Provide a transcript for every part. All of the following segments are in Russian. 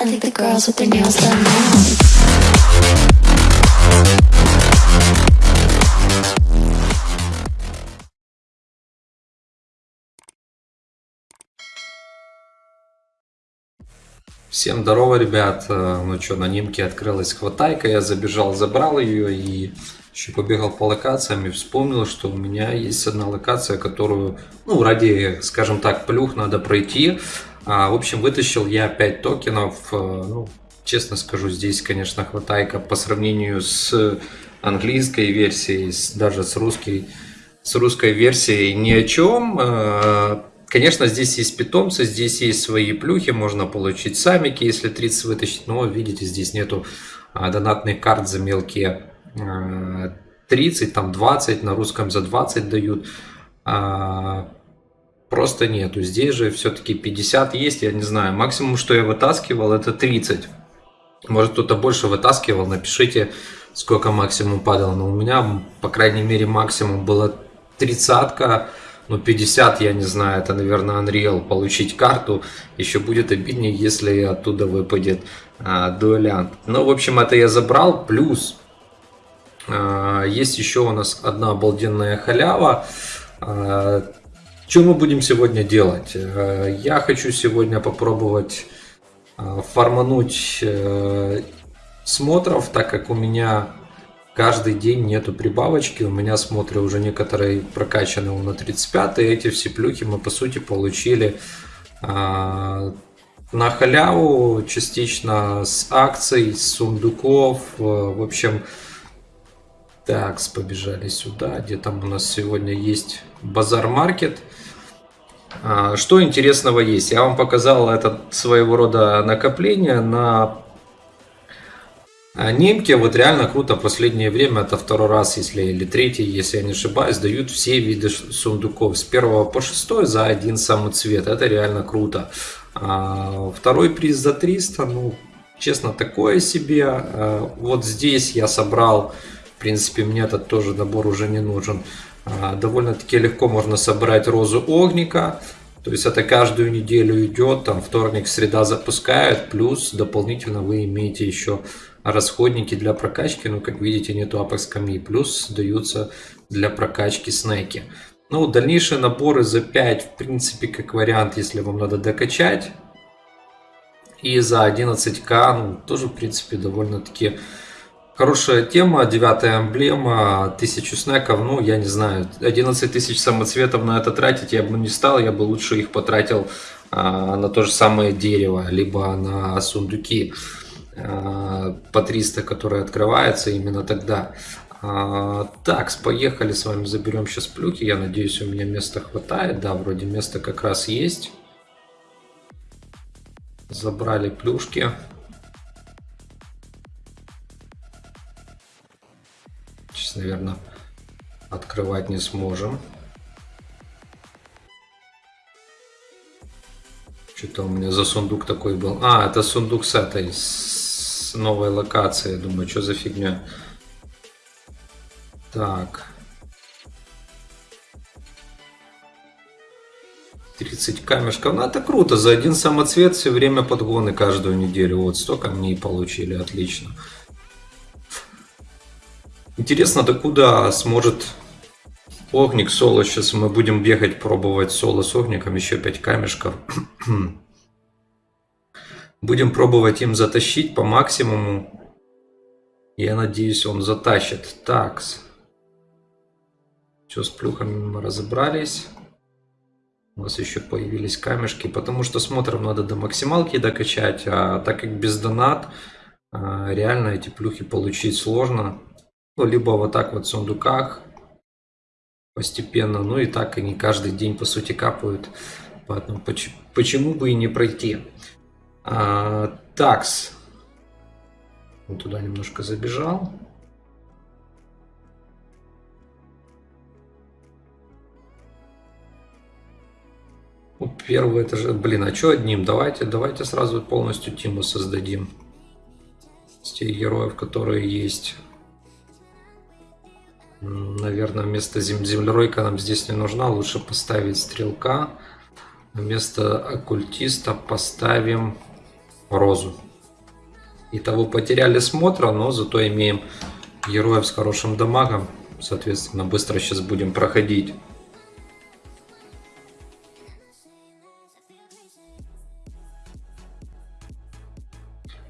I think the girls with their nails done now. Всем здорово, ребят. Э, Ну что, на Нимке открылась хватайка, я забежал, забрал ее и еще побегал по локациям и вспомнил, что у меня есть одна локация, которую, ну, ради, скажем так, плюх надо пройти. А, в общем, вытащил я 5 токенов. Э, Ну, честно скажу, здесь, конечно, хватайка по сравнению с английской версией, даже с русской, с русской версией ни о чем. Э, Конечно, здесь есть питомцы, здесь есть свои плюхи, можно получить самики, если 30 вытащить, но видите, здесь нету а, донатных карт за мелкие а, 30, там 20, на русском за 20 дают. Просто нету. Здесь же все-таки 50 есть, я не знаю. Максимум, что я вытаскивал, это 30. Может, кто-то больше вытаскивал, напишите, сколько максимум падал. Но у меня, по крайней мере, максимум было тридцатка. Ну, 50, я не знаю, это, наверное, Unreal. Получить карту еще будет обиднее, если оттуда выпадет а, дуэлянт. Ну, в общем, это я забрал. Плюс а, есть еще у нас одна обалденная халява. А, что мы будем сегодня делать? Э, Я хочу сегодня попробовать э, фармануть э, смотров, так как у меня каждый день нету прибавочки. У меня смотры уже некоторые прокачаны на 35 и эти все плюхи мы по сути получили на халяву, частично с акций, с сундуков. В общем, так, побежали сюда, где там у нас сегодня есть базар-маркет. А, Что интересного есть? Я вам показал это своего рода накопление на а, Немки. Вот реально круто. Последнее время, это второй раз, если или третий, если я не ошибаюсь, дают все виды сундуков с первого по шестой за один самый цвет. Это реально круто. А, Второй приз за 300, ну, честно, такое себе. Вот здесь я собрал, в принципе, мне этот тоже набор уже не нужен. А, Довольно-таки легко можно собрать розу огника. То есть это каждую неделю идет, там вторник, среда запускают, плюс дополнительно вы имеете еще расходники для прокачки, ну как видите нету апекс камней, плюс даются для прокачки снеки. Ну, дальнейшие наборы за 5, в принципе, как вариант, если вам надо докачать. И за 11к, ну, тоже, в принципе, довольно-таки хорошая тема. Девятая эмблема, 1000 снеков, ну, я не знаю, 11 тысяч самоцветов на это тратить я бы не стал, я бы лучше их потратил а, на то же самое дерево, либо на сундуки а, по 300, которые открываются именно тогда. А, так, поехали с вами, заберем сейчас плюхи. Я надеюсь, у меня места хватает. Да, вроде места как раз есть. Забрали плюшки. Сейчас, наверное, открывать не сможем. Что-то у меня за сундук такой был. А, это сундук с этой, с новой локации. Думаю, что за фигня. Так. 30 камешков. Ну, это круто. За один самоцвет все время подгоны каждую неделю. Вот, 100 камней получили. Отлично. Интересно, докуда сможет Огник соло. Сейчас мы будем бегать, пробовать соло с огником. Еще 5 камешков. Будем пробовать им затащить по максимуму. Я надеюсь, он затащит. Такс. Все, с плюхами мы разобрались. У нас еще появились камешки, потому что смотрим надо до максималки докачать, а так как без донат, а, реально эти плюхи получить сложно. Ну, либо вот так вот в сундуках постепенно, ну и так они каждый день по сути капают. Поэтому поч- почему бы и не пройти? А, такс. Вот туда немножко забежал. Ну, Первый это же, блин, а что одним? Давайте, давайте сразу полностью тиму создадим. С тех героев, которые есть. Наверное, вместо зем- землеройка нам здесь не нужна. Лучше поставить стрелка. Вместо оккультиста поставим розу. Итого потеряли смотра, но зато имеем героев с хорошим дамагом. Соответственно, быстро сейчас будем проходить.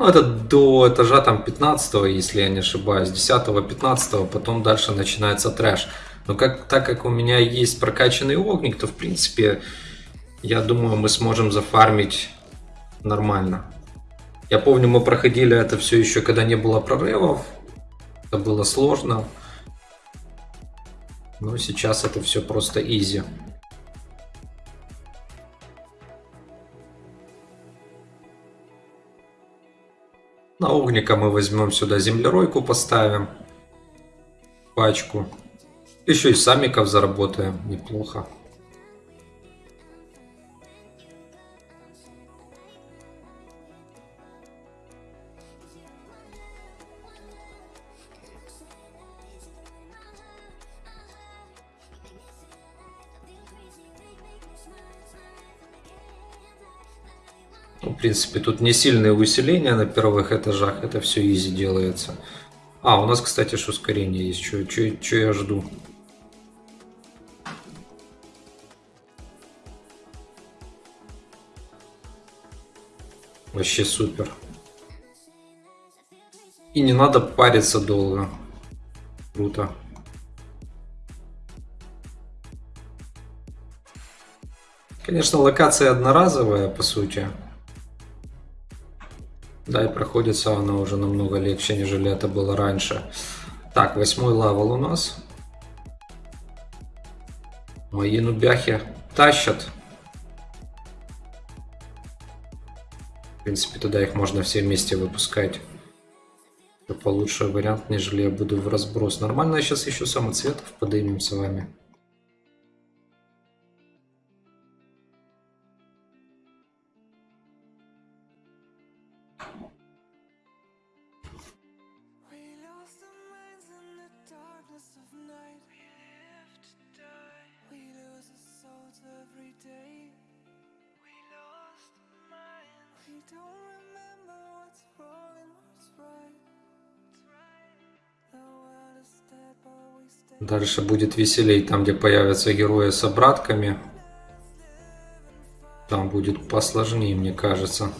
Ну, это до этажа там 15 если я не ошибаюсь, 10-15, потом дальше начинается трэш. Но как, так как у меня есть прокачанный огник, то в принципе, я думаю, мы сможем зафармить нормально. Я помню, мы проходили это все еще, когда не было прорывов. Это было сложно. Но сейчас это все просто изи. На огника мы возьмем сюда землеройку, поставим. Пачку. Еще и самиков заработаем. Неплохо. В принципе, тут не сильные усиления на первых этажах, это все изи делается. А, у нас, кстати, ж ускорение есть, что я жду. Вообще супер. И не надо париться долго. Круто. Конечно, локация одноразовая, по сути. Да, и проходится она уже намного легче, нежели это было раньше. Так, восьмой level у нас. Мои нубяхи тащат. В принципе, туда их можно все вместе выпускать. Это получше вариант, нежели я буду в разброс. Нормально, сейчас еще самоцветов поднимем с вами. Дальше будет веселей, там где появятся герои с обратками. Там будет посложнее, мне кажется.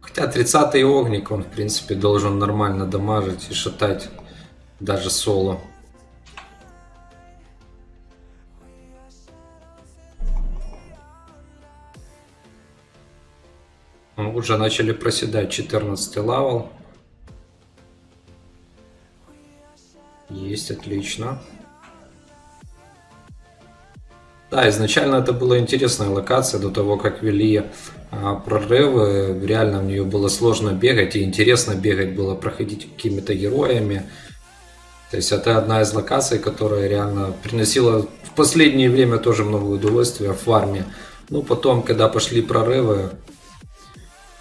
Хотя 30-й огник, он в принципе должен нормально дамажить и шатать даже соло. Мы уже начали проседать 14 level. Есть, отлично. Да, изначально это была интересная локация до того, как ввели, а, прорывы. Реально в нее было сложно бегать и интересно бегать было, проходить какими-то героями. То есть это одна из локаций, которая реально приносила в последнее время тоже много удовольствия в фарме. Ну, потом, когда пошли прорывы,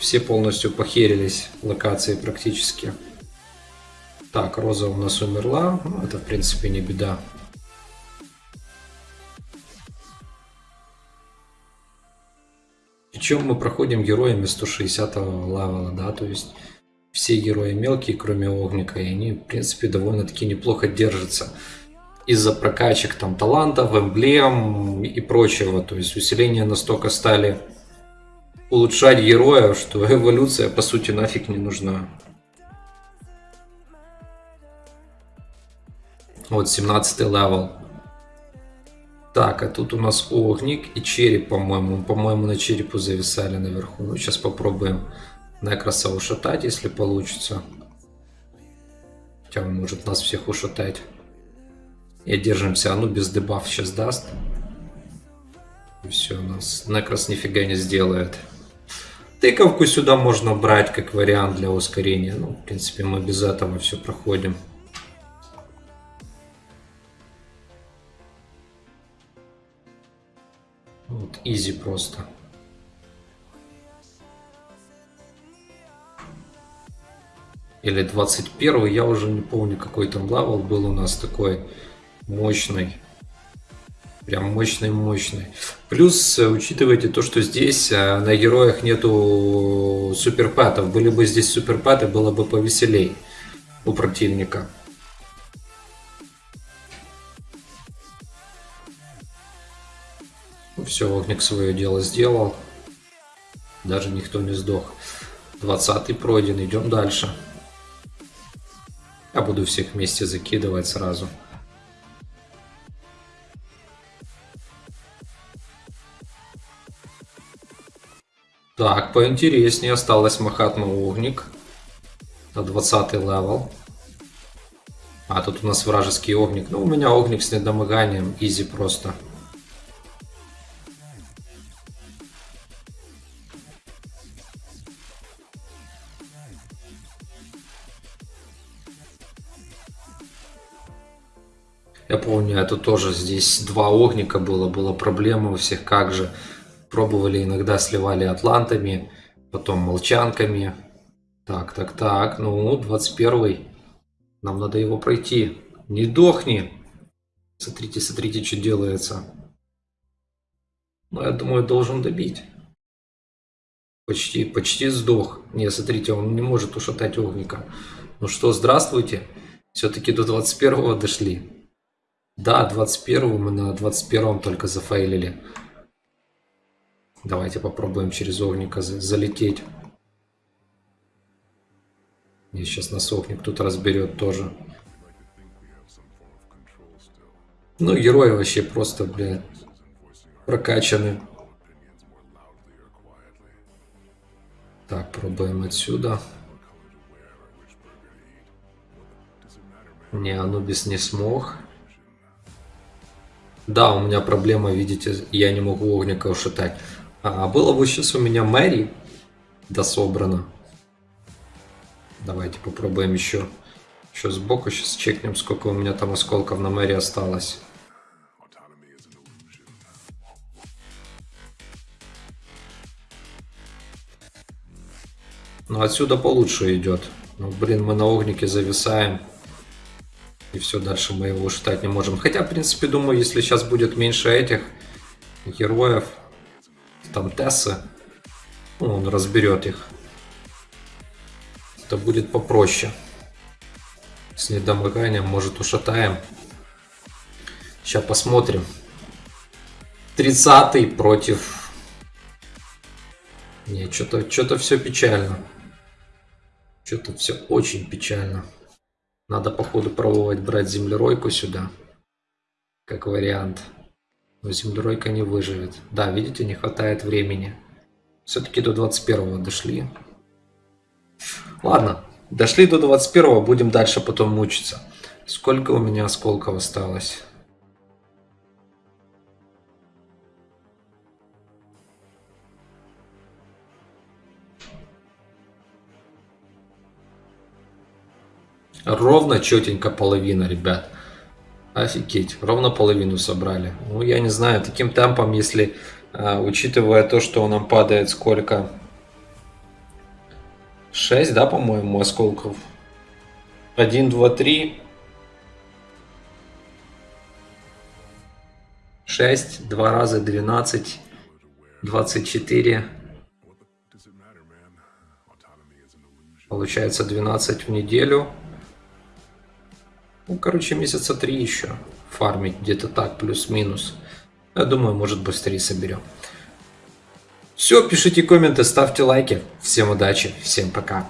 все полностью похерились локации практически. Так, Роза у нас умерла. Это, в принципе, не беда. Причем мы проходим героями 160 левела, да, то есть все герои мелкие, кроме Огника, и они, в принципе, довольно-таки неплохо держатся из-за прокачек там талантов, эмблем и прочего. То есть усиления настолько стали улучшать героя, что эволюция по сути нафиг не нужна. Вот 17 level. Так, а тут у нас огник и череп, по-моему. По-моему, на черепу зависали наверху. Ну, сейчас попробуем Некроса ушатать, если получится. Хотя он может нас всех ушатать. И держимся. А ну, без дебаф сейчас даст. И все, нас Некрос нифига не сделает. Тыковку сюда можно брать как вариант для ускорения. Ну, в принципе, мы без этого все проходим. Вот, изи просто. Или 21 я уже не помню, какой там level был у нас такой мощный. Прям мощный-мощный. Плюс, э, учитывайте то, что здесь э, на героях нету суперпатов. Были бы здесь суперпаты, было бы повеселей у противника. Все, Огник свое дело сделал. Даже никто не сдох. 20 пройден, идем дальше. Я буду всех вместе закидывать сразу. Так, поинтереснее. Осталось Махатма Огник. На 20 level. А, тут у нас вражеский Огник. Ну, у меня Огник с недомоганием. Easy просто. Я помню, это тоже здесь два огника было, была проблема у всех, как же. Пробовали иногда, сливали атлантами, потом молчанками. Так, так, так, ну, 21 Нам надо его пройти. Не дохни. Смотрите, смотрите, что делается. Ну, я думаю, должен добить. Почти, почти сдох. Не, смотрите, он не может ушатать огника. Ну что, здравствуйте. Все-таки до 21 дошли. Да, 21 мы на 21 только зафейлили. Давайте попробуем через огника залететь. И сейчас нас огник тут разберет тоже. Ну, герои вообще просто, блядь, прокачаны. Так, пробуем отсюда. Не, Анубис не смог. Да, у меня проблема, видите, я не могу огника ушатать. А было бы сейчас у меня Мэри дособрано. Давайте попробуем еще. Еще сбоку сейчас чекнем, сколько у меня там осколков на Мэри осталось. Ну отсюда получше идет. Ну блин, мы на огнике зависаем. И все, дальше мы его считать не можем. Хотя, в принципе, думаю, если сейчас будет меньше этих героев, там Тессы, ну, он разберет их. Это будет попроще. С недомоганием, может, ушатаем. Сейчас посмотрим. 30 против... Не, что-то что все печально. Что-то все очень печально. Надо, походу, пробовать брать землеройку сюда. Как вариант. Но землеройка не выживет. Да, видите, не хватает времени. Все-таки до 21 дошли. Ладно, дошли до 21 будем дальше потом мучиться. Сколько у меня осколков осталось? Ровно четенько половина, ребят. Офигеть, ровно половину собрали. Ну, я не знаю, таким темпом, если, э, учитывая то, что нам падает сколько... 6, да, по-моему, осколков? 1, 2, 3. 6, 2 раза 12, 24. Получается 12 в неделю. Ну, короче, месяца три еще фармить, где-то так, плюс-минус. Я думаю, может быстрее соберем. Все, пишите комменты, ставьте лайки. Всем удачи, всем пока.